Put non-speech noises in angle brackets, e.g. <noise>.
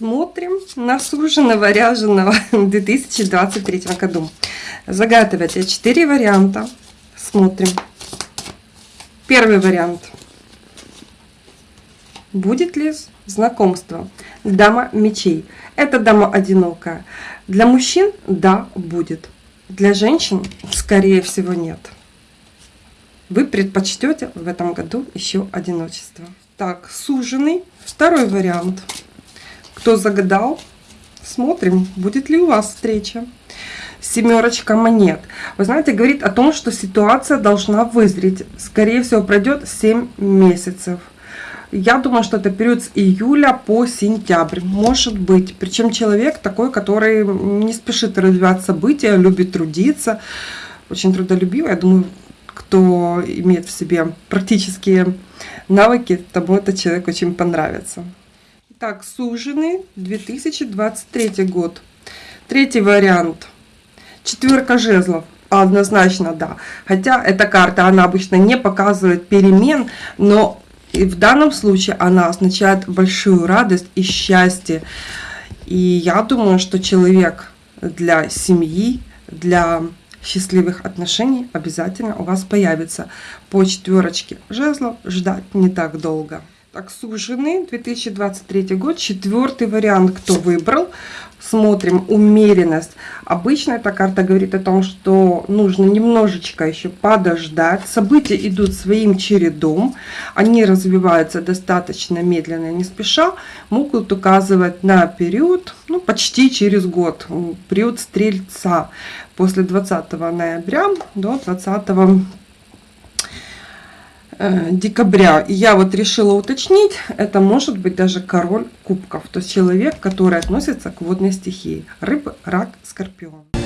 на суженого ряженого <laughs> в 2023 году. Загадывайте 4 варианта. Смотрим. Первый вариант. Будет ли знакомство? Дама мечей. Это дама одинокая. Для мужчин – да, будет. Для женщин, скорее всего, нет. Вы предпочтете в этом году еще одиночество. Так, суженый. Второй вариант. Кто загадал, смотрим, будет ли у вас встреча. Семерочка монет. Вы знаете, говорит о том, что ситуация должна вызреть. Скорее всего, пройдет 7 месяцев. Я думаю, что это период с июля по сентябрь. Может быть. Причем человек такой, который не спешит развивать события, любит трудиться. Очень трудолюбивый. Я думаю, кто имеет в себе практические навыки, тому этот человек очень понравится. Так, суженый 2023 год. Третий вариант. Четверка жезлов. Однозначно, да. Хотя эта карта, она обычно не показывает перемен, но и в данном случае она означает большую радость и счастье. И я думаю, что человек для семьи, для счастливых отношений обязательно у вас появится. По четверочке жезлов ждать не так долго. Так, суженый, 2023 год, четвертый вариант, кто выбрал. Смотрим, умеренность. Обычно эта карта говорит о том, что нужно немножечко еще подождать. События идут своим чередом, они развиваются достаточно медленно, не спеша. Могут указывать на период, ну, почти через год, период Стрельца, после 20 ноября до 20 Э, декабря. И я вот решила уточнить, это может быть даже король кубков, то есть человек, который относится к водной стихии. Рыбы, рак, скорпион.